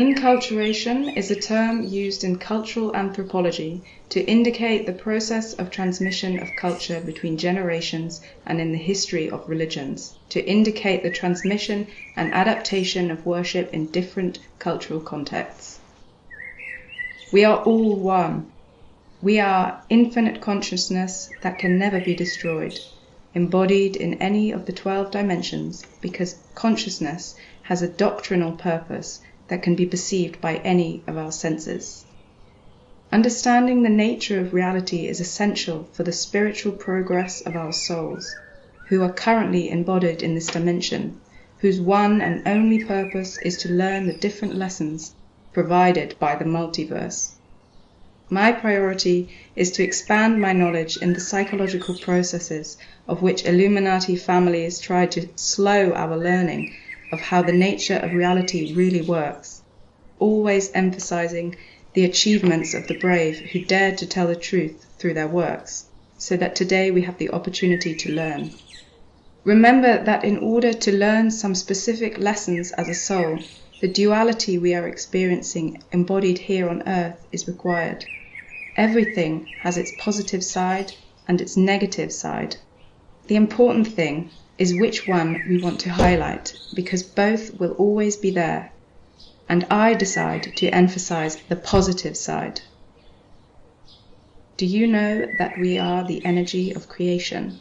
Inculturation is a term used in cultural anthropology to indicate the process of transmission of culture between generations and in the history of religions, to indicate the transmission and adaptation of worship in different cultural contexts. We are all one. We are infinite consciousness that can never be destroyed, embodied in any of the twelve dimensions, because consciousness has a doctrinal purpose that can be perceived by any of our senses. Understanding the nature of reality is essential for the spiritual progress of our souls, who are currently embodied in this dimension, whose one and only purpose is to learn the different lessons provided by the multiverse. My priority is to expand my knowledge in the psychological processes of which Illuminati families try to slow our learning of how the nature of reality really works, always emphasizing the achievements of the brave who dared to tell the truth through their works, so that today we have the opportunity to learn. Remember that in order to learn some specific lessons as a soul, the duality we are experiencing embodied here on earth is required. Everything has its positive side and its negative side. The important thing is which one we want to highlight, because both will always be there, and I decide to emphasize the positive side. Do you know that we are the energy of creation?